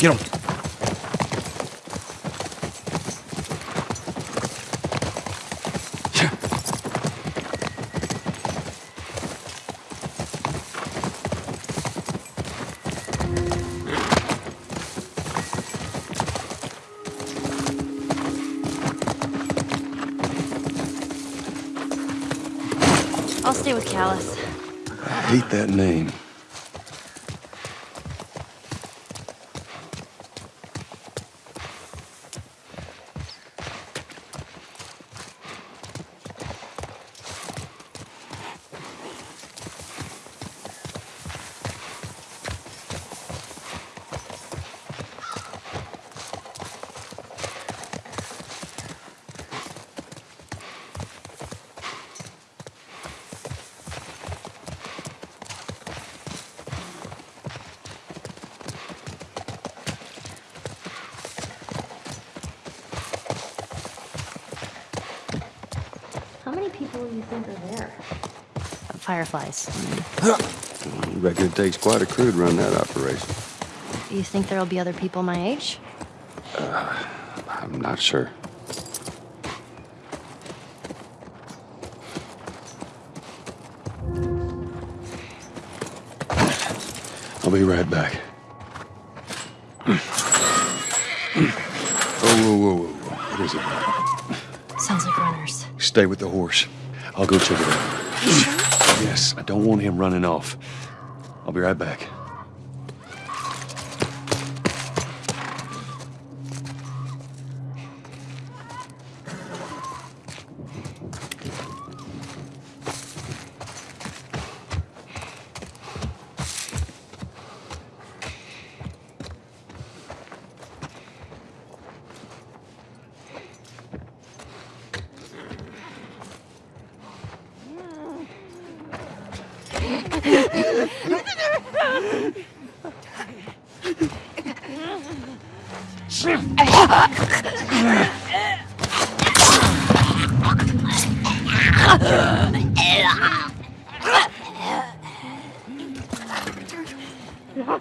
Get him. I'll stay with Callus. I hate that name. Many people do you think are there? Fireflies. I reckon it takes quite a crew to run that operation. You think there'll be other people my age? Uh, I'm not sure. I'll be right back. Oh, whoa, whoa, whoa, whoa. What is it? Sounds like runners. Stay with the horse. I'll go check it out. Yes, I don't want him running off. I'll be right back. Yeah.